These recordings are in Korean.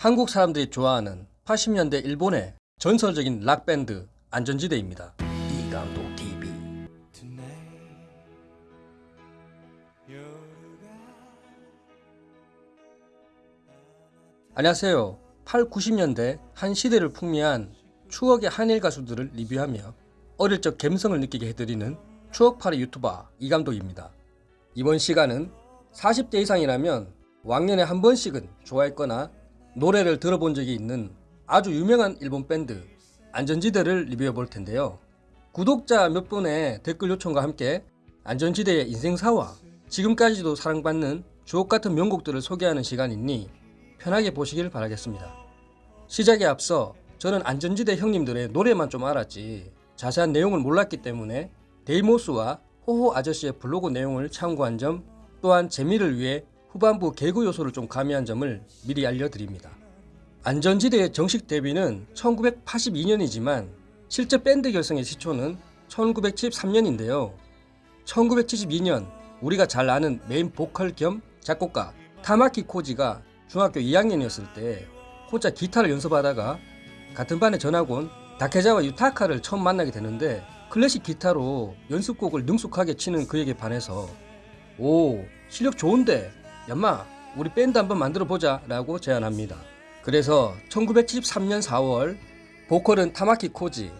한국 사람들이 좋아하는 80년대 일본의 전설적인 락밴드 안전지대입니다. 이감독 TV 안녕하세요. 8, 90년대 한 시대를 풍미한 추억의 한일 가수들을 리뷰하며 어릴 적 감성을 느끼게 해드리는 추억파리 유튜버 이감독입니다. 이번 시간은 40대 이상이라면 왕년에 한 번씩은 좋아했거나 노래를 들어본 적이 있는 아주 유명한 일본 밴드 안전지대를 리뷰해 볼 텐데요. 구독자 몇 분의 댓글 요청과 함께 안전지대의 인생사와 지금까지도 사랑받는 주옥같은 명곡들을 소개하는 시간이니 편하게 보시길 바라겠습니다. 시작에 앞서 저는 안전지대 형님들의 노래만 좀 알았지 자세한 내용을 몰랐기 때문에 데이모스와 호호 아저씨의 블로그 내용을 참고한 점 또한 재미를 위해 후반부 개그 요소를 좀 가미한 점을 미리 알려드립니다. 안전지대의 정식 데뷔는 1982년이지만 실제 밴드 결성의 시초는 1973년인데요. 1972년 우리가 잘 아는 메인 보컬 겸 작곡가 타마키 코지가 중학교 2학년이었을 때 혼자 기타를 연습하다가 같은 반의 전학 온 다케자와 유타카를 처음 만나게 되는데 클래식 기타로 연습곡을 능숙하게 치는 그에게 반해서 오 실력 좋은데 얌마 우리 밴드 한번 만들어 보자 라고 제안합니다. 그래서 1973년 4월 보컬은 타마키 코지,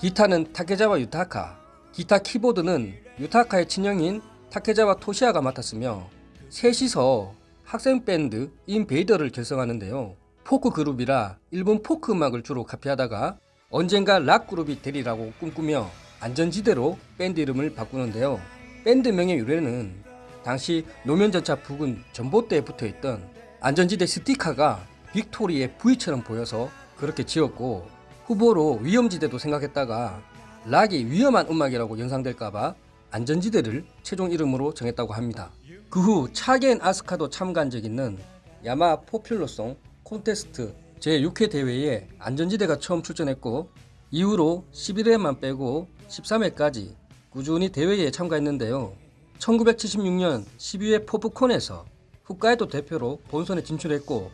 기타는 타케자와 유타카, 기타 키보드는 유타카의 친형인 타케자와 토시아가 맡았으며 셋이서 학생 밴드 인베이더를 결성하는데요. 포크 그룹이라 일본 포크 음악을 주로 카피하다가 언젠가 락 그룹이 되리라고 꿈꾸며 안전지대로 밴드 이름을 바꾸는데요. 밴드명의 유래는 당시 노면전차 부근 전봇대에 붙어있던 안전지대 스티커가 빅토리의 V처럼 보여서 그렇게 지었고 후보로 위험지대도 생각했다가 락이 위험한 음악이라고 연상될까봐 안전지대를 최종 이름으로 정했다고 합니다. 그 후 차겐 아스카도 참가한 적 있는 야마 포퓰러송 콘테스트 제6회 대회에 안전지대가 처음 출전했고 이후로 11회만 빼고 13회까지 꾸준히 대회에 참가했는데요. 1976년 12회 포프콘에서 홋카이도 대표로 본선에 진출했고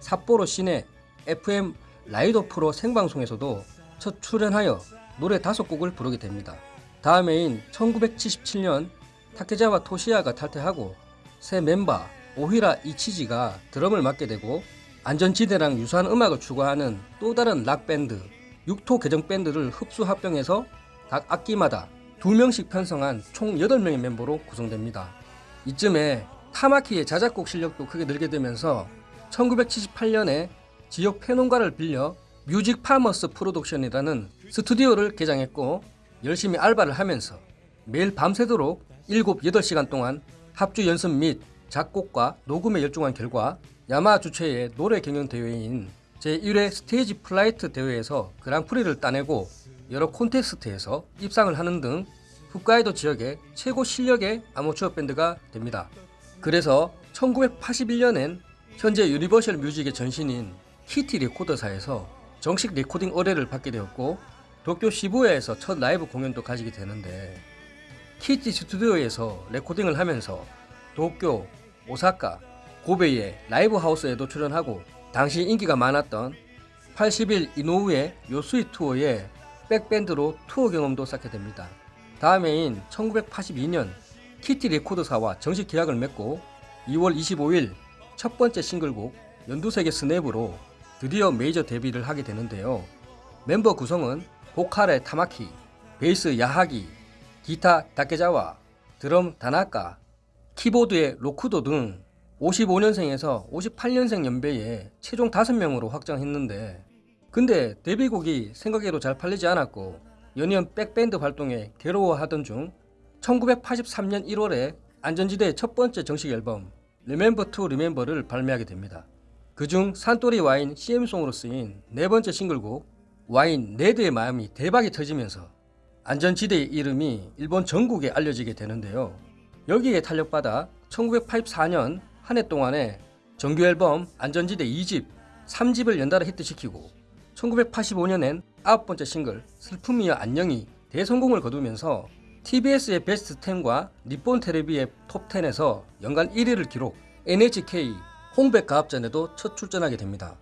삿포로 시내 FM 라이더 프로 생방송에서도 첫 출연하여 노래 다섯 곡을 부르게 됩니다. 다음 해인 1977년 타케자와 토시야가 탈퇴하고 새 멤버 오히라 이치지가 드럼을 맡게 되고 안전지대랑 유사한 음악을 추구하는 또 다른 락밴드 육토 개정 밴드를 흡수 합병해서 각 악기마다 2명씩 편성한 총 8명의 멤버로 구성됩니다. 이쯤에 타마키의 자작곡 실력도 크게 늘게 되면서 1978년에 지역 폐농가를 빌려 뮤직 파머스 프로덕션이라는 스튜디오를 개장했고 열심히 알바를 하면서 매일 밤새도록 7, 8시간 동안 합주 연습 및 작곡과 녹음에 열중한 결과 야마하 주최의 노래 경연 대회인 제1회 스테이지 플라이트 대회에서 그랑프리를 따내고 여러 콘테스트에서 입상을 하는 등 홋카이도 지역의 최고 실력의 아마추어 밴드가 됩니다. 그래서 1981년엔 현재 유니버셜 뮤직의 전신인 키티 레코드사에서 정식 레코딩 의뢰를 받게 되었고 도쿄 시부야에서 첫 라이브 공연도 가지게 되는데 키티 스튜디오에서 레코딩을 하면서 도쿄, 오사카, 고베의 라이브 하우스에도 출연하고 당시 인기가 많았던 80일 이노우에 요스이 투어에 백밴드로 투어 경험도 쌓게 됩니다. 다음 해인 1982년 키티 레코드사와 정식 계약을 맺고 2월 25일 첫 번째 싱글곡 연두색의 스냅으로 드디어 메이저 데뷔를 하게 되는데요. 멤버 구성은 보컬의 타마키, 베이스 야하기, 기타 다케자와, 드럼 다나카, 키보드의 로쿠도 등 55년생에서 58년생 연배에 최종 5명으로 확정했는데 근데 데뷔곡이 생각외로 잘 팔리지 않았고 연이은 백밴드 활동에 괴로워하던 중 1983년 1월에 안전지대의 첫 번째 정식 앨범 Remember to Remember를 발매하게 됩니다. 그중 산토리 와인 CM송으로 쓰인 네 번째 싱글곡 와인 네드의 마음이 대박이 터지면서 안전지대의 이름이 일본 전국에 알려지게 되는데요. 여기에 탄력받아 1984년 한 해 동안에 정규 앨범 안전지대 2집, 3집을 연달아 히트시키고 1985년엔 아홉 번째 싱글 슬픔이여 안녕이 대성공을 거두면서 TBS의 베스트 10과 니폰 테레비의 톱 10에서 연간 1위를 기록 NHK 홍백 가합전에도 첫 출전하게 됩니다.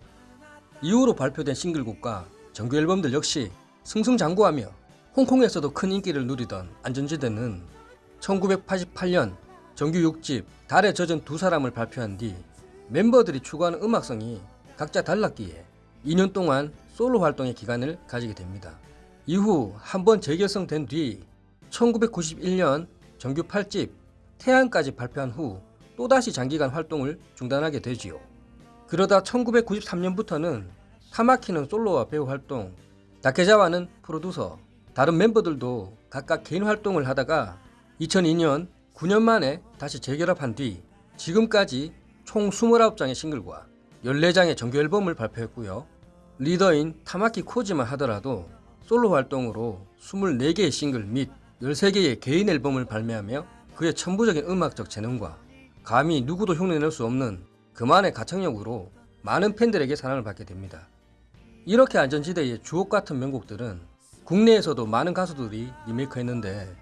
이후로 발표된 싱글곡과 정규 앨범들 역시 승승장구하며 홍콩에서도 큰 인기를 누리던 안전지대는 1988년 정규 6집 달에 젖은 두 사람을 발표한 뒤 멤버들이 추구하는 음악성이 각자 달랐기에 2년 동안 솔로 활동의 기간을 가지게 됩니다. 이후 한 번 재결성된 뒤 1991년 정규 8집 태양까지 발표한 후 또다시 장기간 활동을 중단하게 되지요. 그러다 1993년부터는 타마키는 솔로와 배우 활동, 다케자와는 프로듀서, 다른 멤버들도 각각 개인 활동을 하다가 2002년 9년 만에 다시 재결합한 뒤 지금까지 총 29장의 싱글과 14장의 정규 앨범을 발표했고요. 리더인 타마키 코지만 하더라도 솔로 활동으로 24개의 싱글 및 13개의 개인 앨범을 발매하며 그의 천부적인 음악적 재능과 감히 누구도 흉내낼 수 없는 그만의 가창력으로 많은 팬들에게 사랑을 받게 됩니다. 이렇게 안전지대의 주옥 같은 명곡들은 국내에서도 많은 가수들이 리메이크했는데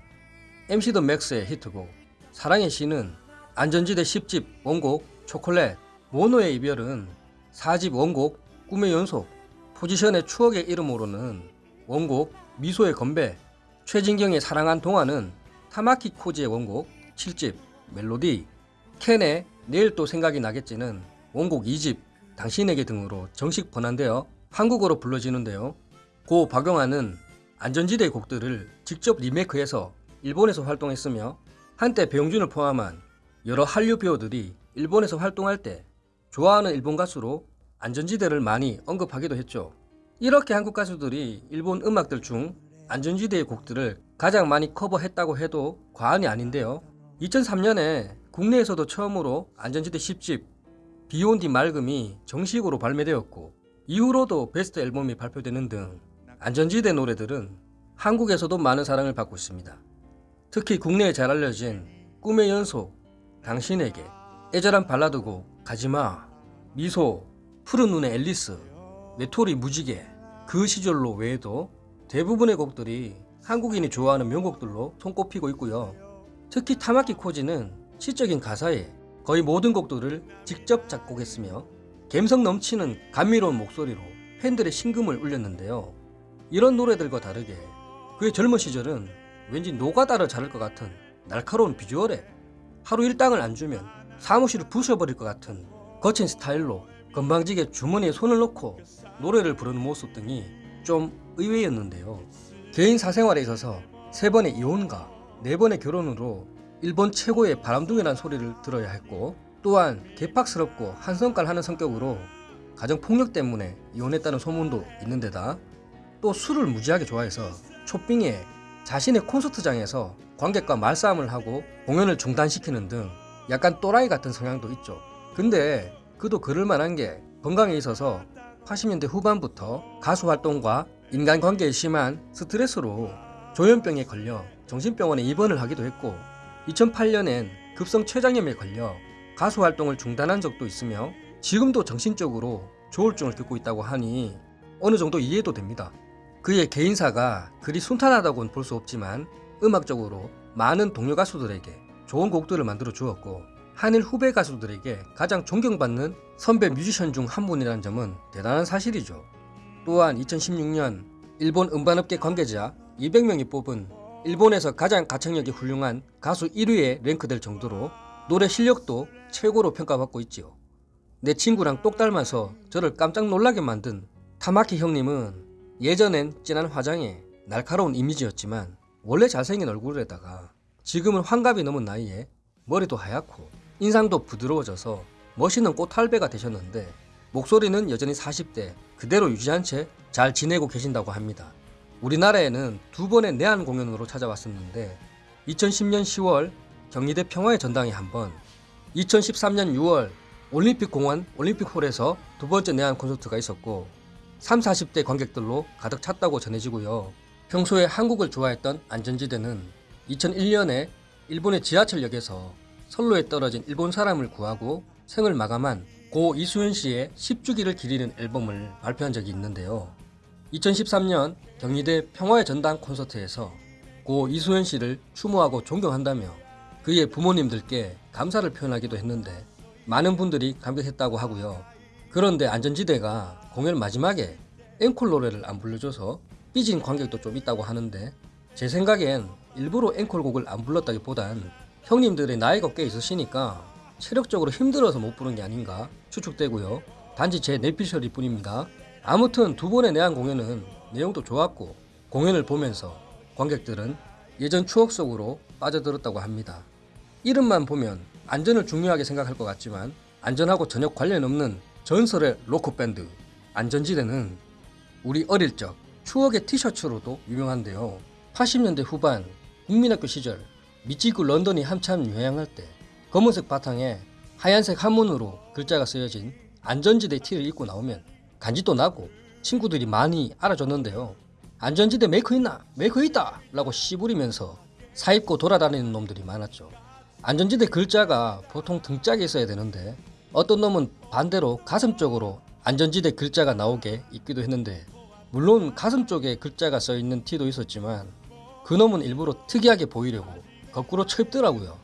MC 더 맥스의 히트곡 사랑의 시는 안전지대 10집 원곡 초콜렛 모노의 이별은 4집 원곡 꿈의 연속 포지션의 추억의 이름으로는 원곡 미소의 건배 최진경의 사랑한 동화는 타마키 코지의 원곡 7집 멜로디 캔의 내일 또 생각이 나겠지는 원곡 2집 당신에게 등으로 정식 번안되어 한국어로 불러지는데요. 고 박영환은 안전지대의 곡들을 직접 리메이크해서 일본에서 활동했으며 한때 배용준을 포함한 여러 한류 배우들이 일본에서 활동할 때 좋아하는 일본 가수로 안전지대를 많이 언급하기도 했죠. 이렇게 한국 가수들이 일본 음악들 중 안전지대의 곡들을 가장 많이 커버했다고 해도 과언이 아닌데요. 2003년에 국내에서도 처음으로 안전지대 10집 비욘디 맑음이 정식으로 발매되었고 이후로도 베스트 앨범이 발표되는 등 안전지대 노래들은 한국에서도 많은 사랑을 받고 있습니다. 특히 국내에 잘 알려진 꿈의 연속, 당신에게, 애절한 발라드곡 가지마, 미소, 푸른 눈의 앨리스, 외톨이 무지개, 그 시절로 외에도 대부분의 곡들이 한국인이 좋아하는 명곡들로 손꼽히고 있고요. 특히 타마키 코지는 시적인 가사에 거의 모든 곡들을 직접 작곡했으며 감성 넘치는 감미로운 목소리로 팬들의 심금을 울렸는데요. 이런 노래들과 다르게 그의 젊은 시절은 왠지 노가다를 자를 것 같은 날카로운 비주얼에 하루 일당을 안 주면 사무실을 부셔버릴 것 같은 거친 스타일로 건방지게 주머니에 손을 넣고 노래를 부르는 모습 등이 좀 의외였는데요. 개인 사생활에 있어서 세 번의 이혼과 네 번의 결혼으로 일본 최고의 바람둥이라는 소리를 들어야 했고 또한 개팍스럽고 한성깔 하는 성격으로 가정 폭력 때문에 이혼했다는 소문도 있는데다 또 술을 무지하게 좋아해서 초빙에 자신의 콘서트장에서 관객과 말싸움을 하고 공연을 중단시키는 등 약간 또라이 같은 성향도 있죠. 근데 그도 그럴 만한 게 건강에 있어서 80년대 후반부터 가수 활동과 인간관계에 심한 스트레스로 조현병에 걸려 정신병원에 입원을 하기도 했고 2008년엔 급성 췌장염에 걸려 가수 활동을 중단한 적도 있으며 지금도 정신적으로 조울증을 겪고 있다고 하니 어느 정도 이해도 됩니다. 그의 개인사가 그리 순탄하다고는 볼 수 없지만 음악적으로 많은 동료 가수들에게 좋은 곡들을 만들어 주었고 한일 후배 가수들에게 가장 존경받는 선배 뮤지션 중 한 분이라는 점은 대단한 사실이죠. 또한 2016년 일본 음반업계 관계자 200명이 뽑은 일본에서 가장 가창력이 훌륭한 가수 1위에 랭크될 정도로 노래 실력도 최고로 평가받고 있지요. 내 친구랑 똑 닮아서 저를 깜짝 놀라게 만든 타마키 형님은 예전엔 진한 화장에 날카로운 이미지였지만 원래 잘생긴 얼굴에다가 지금은 환갑이 넘은 나이에 머리도 하얗고 인상도 부드러워져서 멋있는 꽃할배가 되셨는데 목소리는 여전히 40대 그대로 유지한 채 잘 지내고 계신다고 합니다. 우리나라에는 두 번의 내한 공연으로 찾아왔었는데 2010년 10월 경희대 평화의 전당에 한 번, 2013년 6월 올림픽 공원 올림픽홀에서 두 번째 내한 콘서트가 있었고 3, 40대 관객들로 가득 찼다고 전해지고요. 평소에 한국을 좋아했던 안전지대는 2001년에 일본의 지하철역에서 선로에 떨어진 일본 사람을 구하고 생을 마감한 고 이수연 씨의 10주기를 기리는 앨범을 발표한 적이 있는데요. 2013년 경희대 평화의 전당 콘서트에서 고 이수연 씨를 추모하고 존경한다며 그의 부모님들께 감사를 표현하기도 했는데 많은 분들이 감격했다고 하고요. 그런데 안전지대가 공연 마지막에 앵콜 노래를 안 불러줘서 삐진 관객도 좀 있다고 하는데 제 생각엔 일부러 앵콜곡을 안 불렀다기보단 형님들의 나이가 꽤 있으시니까 체력적으로 힘들어서 못 부른 게 아닌가 추측되고요. 단지 제 내피셜일 뿐입니다. 아무튼 두 번의 내한 공연은 내용도 좋았고 공연을 보면서 관객들은 예전 추억 속으로 빠져들었다고 합니다. 이름만 보면 안전을 중요하게 생각할 것 같지만 안전하고 전혀 관련 없는 전설의 로코 밴드 안전지대는 우리 어릴 적 추억의 티셔츠로도 유명한데요. 80년대 후반 국민학교 시절 미치코 런던이 한참 유행할 때 검은색 바탕에 하얀색 한문으로 글자가 쓰여진 안전지대 티를 입고 나오면 간지도 나고 친구들이 많이 알아줬는데요. 안전지대 메이커 있나? 메이커 있다! 라고 씨부리면서 사입고 돌아다니는 놈들이 많았죠. 안전지대 글자가 보통 등짝에 있어야 되는데 어떤 놈은 반대로 가슴 쪽으로 안전지대 글자가 나오게 입기도 했는데 물론 가슴 쪽에 글자가 써 있는 티도 있었지만 그놈은 일부러 특이하게 보이려고 거꾸로 쳐입더라고요.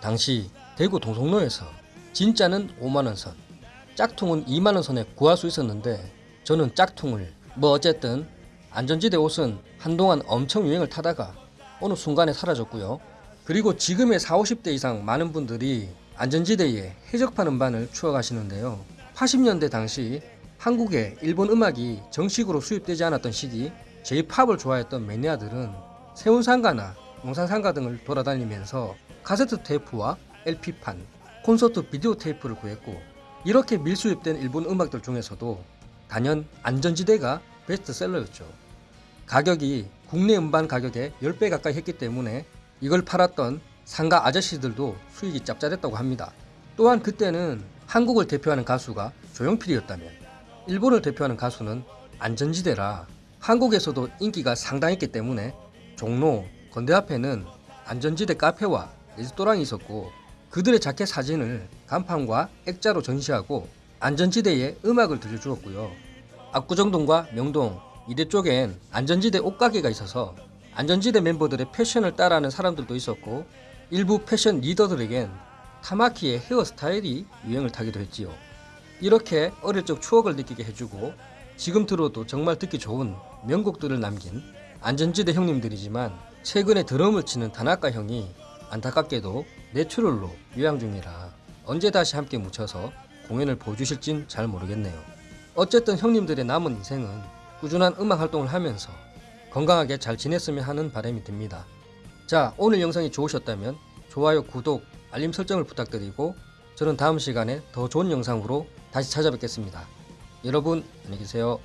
당시 대구 동성로에서 진짜는 5만원 선, 짝퉁은 2만원 선에 구할 수 있었는데 저는 짝퉁을 뭐 어쨌든 안전지대 옷은 한동안 엄청 유행을 타다가 어느 순간에 사라졌고요. 그리고 지금의 40, 50대 이상 많은 분들이 안전지대에 해적판 음반을 추억하시는데요. 80년대 당시 한국에 일본 음악이 정식으로 수입되지 않았던 시기 J-팝을 좋아했던 매니아들은 세운상가나 용산상가 등을 돌아다니면서 카세트 테이프와 LP판, 콘서트 비디오 테이프를 구했고 이렇게 밀수입된 일본 음악들 중에서도 단연 안전지대가 베스트셀러였죠. 가격이 국내 음반 가격의 10배 가까이 했기 때문에 이걸 팔았던 상가 아저씨들도 수익이 짭짤했다고 합니다. 또한 그때는 한국을 대표하는 가수가 조용필이었다면 일본을 대표하는 가수는 안전지대라 한국에서도 인기가 상당했기 때문에 종로, 건대 앞에는 안전지대 카페와 레스토랑이 있었고 그들의 자켓 사진을 간판과 액자로 전시하고 안전지대에 음악을 들려주었고요. 압구정동과 명동, 이대 쪽엔 안전지대 옷가게가 있어서 안전지대 멤버들의 패션을 따라하는 사람들도 있었고 일부 패션 리더들에겐 타마키의 헤어스타일이 유행을 타기도 했지요. 이렇게 어릴 적 추억을 느끼게 해주고 지금 들어도 정말 듣기 좋은 명곡들을 남긴 안전지대 형님들이지만 최근에 드럼을 치는 다나카 형이 안타깝게도 내추럴로 유양 중이라 언제 다시 함께 묻혀서 공연을 보여주실진 잘 모르겠네요. 어쨌든 형님들의 남은 인생은 꾸준한 음악 활동을 하면서 건강하게 잘 지냈으면 하는 바람이 듭니다. 자, 오늘 영상이 좋으셨다면 좋아요, 구독, 알림 설정을 부탁드리고 저는 다음 시간에 더 좋은 영상으로 다시 찾아뵙겠습니다. 여러분, 안녕히 계세요.